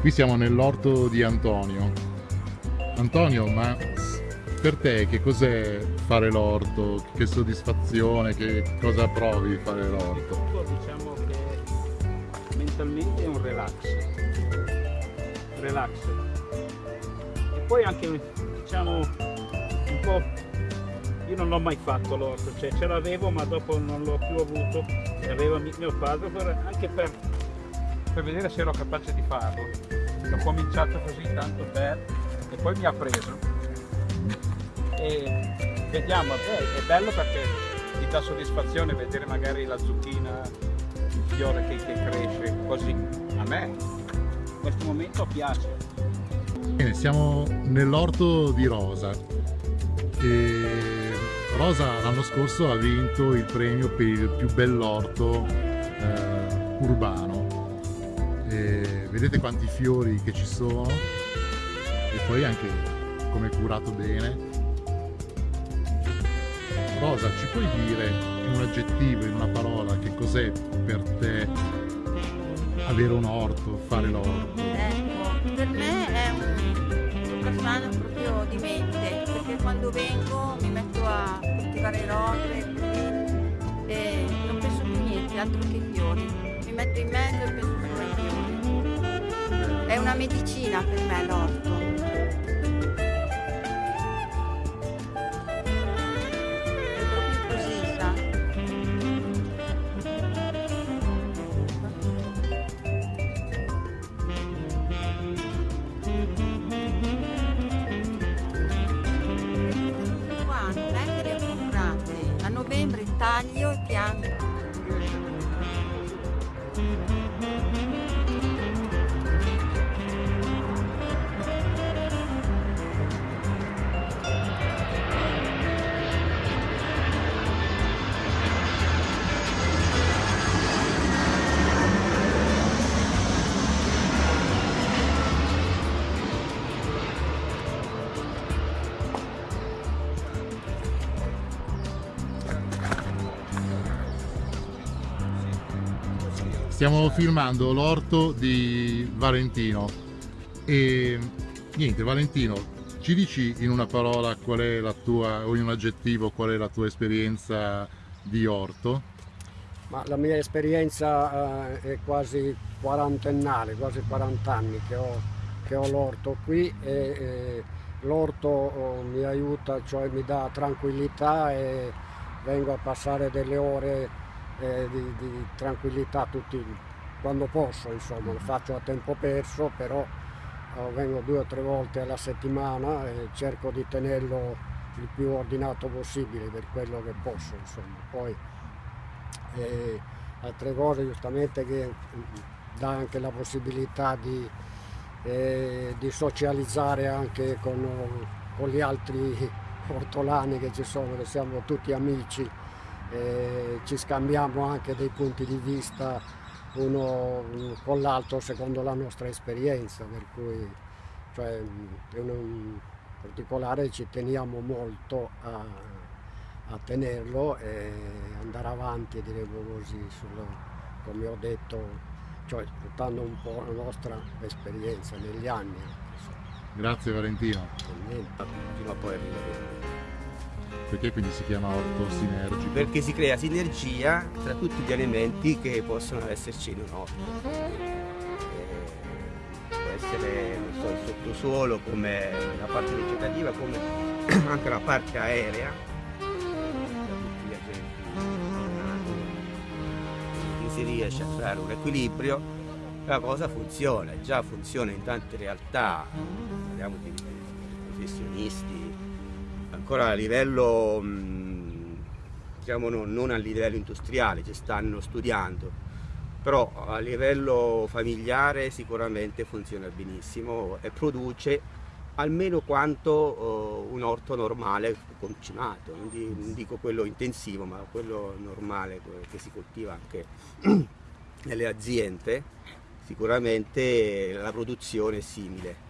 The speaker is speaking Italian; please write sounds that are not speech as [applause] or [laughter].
Qui siamo nell'orto di Antonio. Antonio, ma per te che cos'è fare l'orto? Che soddisfazione, che cosa provi fare l'orto? Diciamo che mentalmente è un relax. Relax. E poi anche diciamo un po' io non l'ho mai fatto l'orto, cioè ce l'avevo ma dopo non l'ho più avuto, l'aveva mio padre anche per, per, vedere se ero capace di farlo. Ho cominciato così tanto per e poi mi ha preso. E vediamo, beh, è bello perché ti dà soddisfazione vedere magari la zucchina, il fiore che, che cresce così. A me in questo momento piace. Bene, siamo nell'orto di Rosa. E Rosa l'anno scorso ha vinto il premio per il più bell'orto eh, urbano. E vedete quanti fiori che ci sono e poi anche come è curato bene. Rosa, ci puoi dire in un aggettivo, in una parola, che cos'è per te avere un orto, fare l'orto? Ecco, per me è un personaggio proprio di mente, perché quando vengo mi metto a coltivare rose e non penso più niente, altro che fiori. Mi metto in mezzo e penso una medicina per me l'orto. taglio e pianto. Stiamo filmando l'orto di Valentino e niente Valentino ci dici in una parola qual è la tua o in un aggettivo qual è la tua esperienza di orto? Ma la mia esperienza eh, è quasi quarantennale, quasi 40 anni che ho, ho l'orto qui e, e l'orto oh, mi aiuta, cioè mi dà tranquillità e vengo a passare delle ore eh, di, di, tranquillità tutti. Quando posso, insomma, lo faccio a tempo perso, però eh, vengo due o tre volte alla settimana e cerco di tenerlo il più ordinato possibile per quello che posso, insomma. Poi eh, altre cose giustamente che mm, dà anche la possibilità di, eh, di socializzare anche con, con gli altri [laughs] ortolani che ci sono, che siamo tutti amici eh, ci scambiamo anche dei punti di vista uno con l'altro secondo la nostra esperienza, per cui cioè, in particolare ci teniamo molto a, a tenerlo e andare avanti, diremo così, sul, come ho detto, cioè portando un po' la nostra esperienza negli anni. Grazie Valentino. Fino a poi arrivare. Perché quindi si chiama orto sinergico? Perché si crea sinergia tra tutti gli elementi che possono esserci in un orto. Eh, può essere so, il sottosuolo come la parte vegetativa, come [clears throat] anche la parte aerea, tutti gli agenti si riesce a creare un equilibrio, la cosa funziona, già funziona in tante realtà, parliamo di professionisti, ancora a livello, diciamo non a livello industriale, ci stanno studiando, però a livello familiare sicuramente funziona benissimo e produce almeno quanto uh, un orto normale concimato, non, di, non, dico quello intensivo, ma quello normale che si coltiva anche [clears throat] nelle aziende, sicuramente la produzione è simile.